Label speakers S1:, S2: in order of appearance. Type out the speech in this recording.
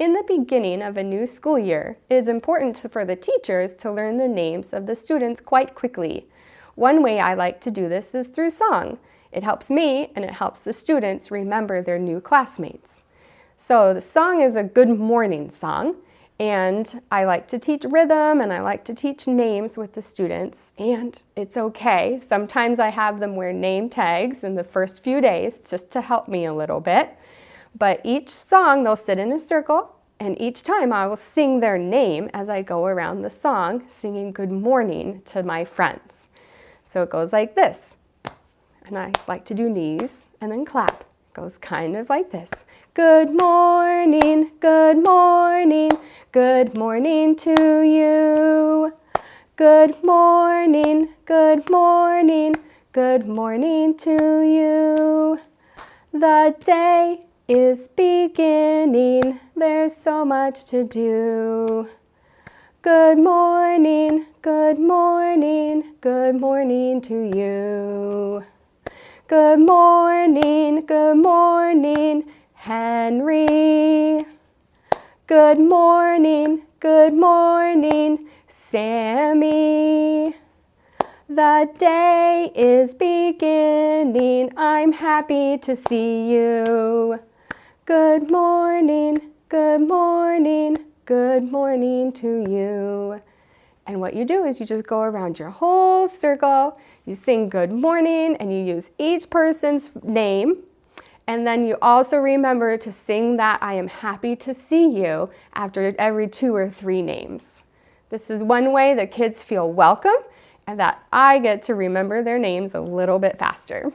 S1: In the beginning of a new school year, it is important for the teachers to learn the names of the students quite quickly. One way I like to do this is through song. It helps me and it helps the students remember their new classmates. So the song is a good morning song and I like to teach rhythm and I like to teach names with the students and it's okay. Sometimes I have them wear name tags in the first few days just to help me a little bit. But each song they'll sit in a circle and each time I will sing their name as I go around the song singing good morning to my friends. So it goes like this. And I like to do knees and then clap. It goes kind of like this. Good morning, good morning, good morning to you. Good morning, good morning, good morning to you. The day is beginning, there's so much to do. Good morning, good morning, good morning to you. Good morning, good morning, Henry. Good morning, good morning, Sammy. The day is beginning, I'm happy to see you. Good morning, good morning, good morning to you. And what you do is you just go around your whole circle, you sing good morning, and you use each person's name and then you also remember to sing that I am happy to see you after every two or three names. This is one way that kids feel welcome and that I get to remember their names a little bit faster.